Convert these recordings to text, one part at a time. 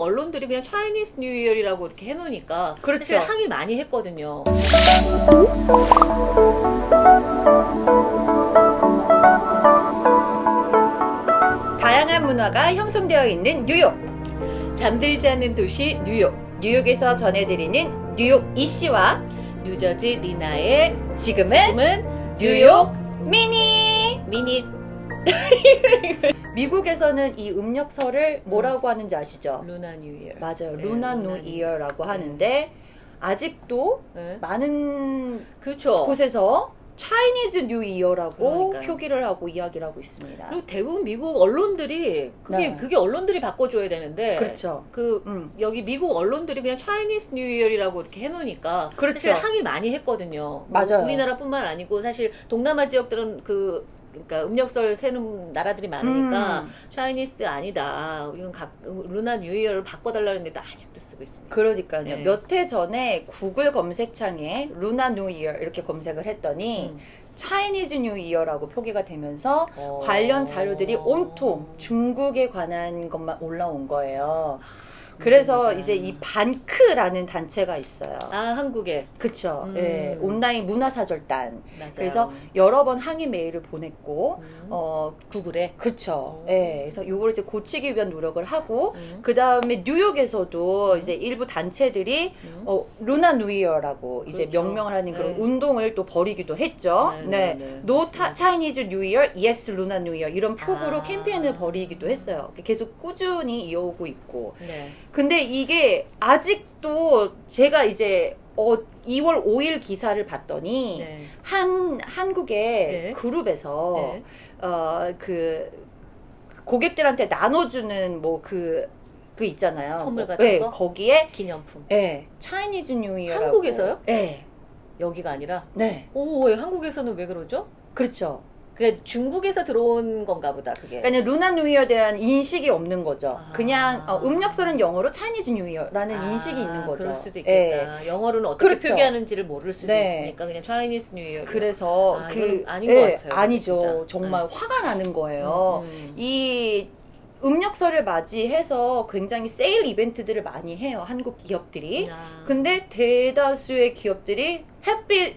언론들이 그냥 Chinese New Year라고 이렇게 해놓으니까 그렇죠. 사실 항의 많이 했거든요. 다양한 문화가 형성되어 있는 뉴욕. 잠들지 않는 도시 뉴욕, 뉴욕에서 전해드리는 뉴욕 이씨와 뉴저지 리나의 지금은 지금은 뉴욕 미니. 미니 미국에서는 이 음력설을 뭐라고 하는지 아시죠? Lunar New Year. 맞아요. 네, Lunar New New Year라고 하는데 아직도 네. 많은 그렇죠. 곳에서 Chinese New Year라고. 표기를 하고 이야기를 하고 있습니다. 그리고 대부분 미국 언론들이 그게 네. 그게 언론들이 바꿔줘야 되는데 그렇죠. 그 음. 여기 미국 언론들이 그냥 Chinese New Year라고 이렇게 해놓으니까 그렇죠. 사실 항의 많이 했거든요. 뭐 맞아요. 우리나라뿐만 아니고 사실 동남아 지역들은 그 그러니까 음력설 쇠는 나라들이 많으니까 음. Chinese 아니다. 이건 각 Lunar New Year를 바꿔달라는데도 아직도 쓰고 있습니다. 그러니까요. 네. 몇해 전에 구글 검색창에 Lunar New Year 이렇게 검색을 했더니 음. Chinese New Year라고 표기가 되면서 어. 관련 자료들이 온통 중국에 관한 것만 올라온 거예요. 그래서 그러니까. 이제 이 반크라는 단체가 있어요. 아 한국에 그쵸. 음. 예, 온라인 문화사절단. 맞아요. 그래서 여러 번 항의 메일을 보냈고, 음. 어, 구글에 그쵸. 오. 예, 그래서 요걸 이제 고치기 위한 노력을 하고, 음. 그 다음에 뉴욕에서도 이제 일부 단체들이 음. 어, Lunar New Year라고 이제 그렇죠. 명명을 하는 그런 네. 운동을 또 벌이기도 했죠. 네, 네. 네, 네. No. Chinese New Year, Yes Lunar New Year 이런 표구로 아. 캠페인을 벌이기도 했어요. 계속 꾸준히 이어오고 있고. 네. 근데 이게 아직도 제가 이제 어 2월 5일 기사를 봤더니 네. 한 한국의 네. 그룹에서 네. 어그 고객들한테 나눠주는 뭐그그 있잖아요. 선물 뭐, 같은 네, 거? 거기에 기념품. 예, Chinese New Year 한국에서요? 네. 여기가 아니라 네. 오, 왜 한국에서는 왜 그러죠? 그렇죠. 그게 중국에서 들어온 건가 보다, 그게. 그러니까 루나 뉴 이어에 대한 인식이 없는 거죠. 아. 그냥 어, 음력설은 영어로 Chinese New Year라는 아, 인식이 있는 거죠. 그럴 수도 예. 있겠다. 영어로는 어떻게 그렇죠. 표기하는지를 모를 수도 네. 있으니까 그냥 Chinese New 이어. 그래서 아, 그 아닌 예, 것 같아요. 아니죠. 진짜. 네. 정말 화가 나는 거예요. 음. 이 음력설을 맞이해서 굉장히 세일 이벤트들을 많이 해요. 한국 기업들이. 아. 근데 대다수의 기업들이 Happy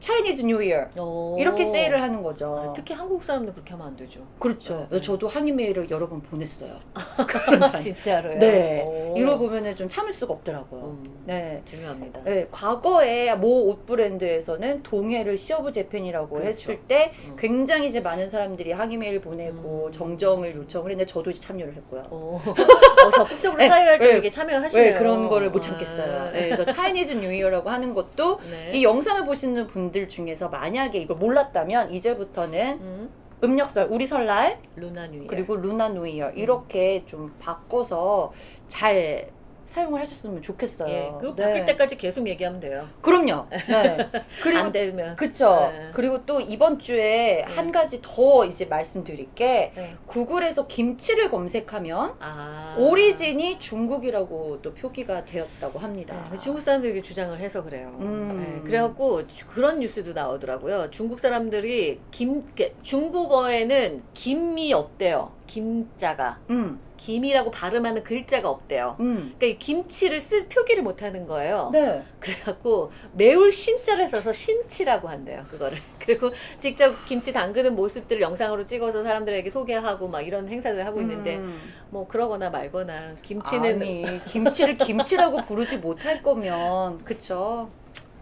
Chinese New Year 오. 이렇게 세일을 하는 거죠. 아, 특히 한국 사람들 그렇게 하면 안 되죠. 그렇죠. 네. 저도 항의 메일을 여러 번 보냈어요. 진짜로요? 네. 오. 이러고 보면은 좀 참을 수가 없더라고요. 음, 네. 중요합니다. 네, 과거에 모 옷 브랜드에서는 동해를 Sea of Japan이라고 그렇죠. 했을 때 음. 굉장히 이제 많은 사람들이 항의 메일 보내고 음. 정정을 요청을 했는데 저도 이제 참여를 했고요. 어. 어, 적극적으로 네, 사회할 때 네. 참여하시네요. 왜 그런 거를 못 참겠어요. 아, 네, 그래서 Chinese New Year라고 하는 것도 네. 이 영상을 보시는 분들 중에서 만약에 이걸 몰랐다면 이제부터는 음, 음력설, 우리 설날 Lunar New Year. 그리고 Lunar New Year. 이렇게 좀 바꿔서 잘 사용을 하셨으면 좋겠어요. 예, 그리고 네. 바뀔 때까지 계속 얘기하면 돼요. 그럼요. 네. 그리고 안 되면. 그쵸. 네. 그리고 또 이번 주에 한 가지 더 이제 말씀드릴 게 네. 구글에서 김치를 검색하면 아. origin이 중국이라고 또 표기가 되었다고 합니다. 네, 중국 사람들이 주장을 해서 그래요. 음. 네, 그래갖고 주- 그런 뉴스도 나오더라고요. 중국 사람들이 김 중국어에는 김이 없대요. 김자가 음, 김이라고 발음하는 글자가 없대요. 음. 그러니까 이 김치를 쓰 표기를 못하는 거예요. 네. 그래갖고 매울 신자를 써서 신치라고 한대요. 그거를. 그리고 직접 김치 담그는 모습들을 영상으로 찍어서 사람들에게 소개하고 막 이런 행사를 하고 있는데 음. 뭐 그러거나 말거나 김치는 아니 김치를 김치라고 부르지 못할 거면 그쵸.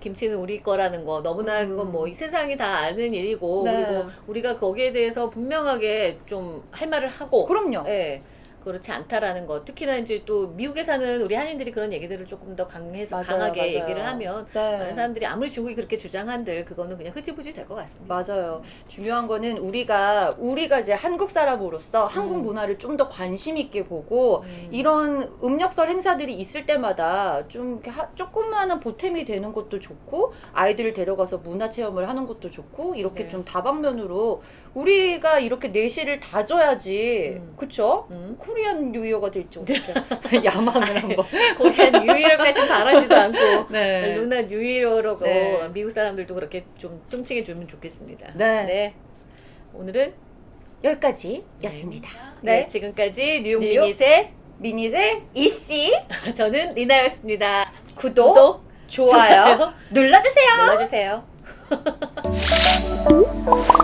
김치는 우리 거라는 거 너무나 음. 그건 뭐이 세상이 다 아는 일이고 네. 그리고 우리가 거기에 대해서 분명하게 좀 할 말을 하고 그럼요. 예. 그렇지 않다라는 거. 특히나 이제 또 미국에 사는 우리 한인들이 그런 얘기들을 조금 더 강해서 맞아요, 강하게 맞아요. 얘기를 하면 네. 많은 사람들이 아무리 중국이 그렇게 주장한들 그거는 그냥 흐지부지 될 것 같습니다. 맞아요. 중요한 거는 우리가 우리가 이제 한국 사람으로서 한국 음. 문화를 좀 더 관심 있게 보고 음. 이런 음력설 행사들이 있을 때마다 좀 하- 조그마한 보탬이 되는 것도 좋고 아이들을 데려가서 문화 체험을 하는 것도 좋고 이렇게 네. 좀 다방면으로 우리가 이렇게 내실을 다져야지 음. 그쵸? 음. Korean New Year가 될지 어떻게 야망을 한번 Korean New Year까지 바라지도 않고 네. Lunar New Year라고 네. 미국 사람들도 그렇게 좀 통칭해 주면 좋겠습니다. 네. 오늘은 여기까지였습니다. 네, 네. 지금까지 뉴욕 New York Minute의 미니의 이씨 저는 리나였습니다. 구독, 구독, 좋아요, 눌러주세요. 눌러주세요.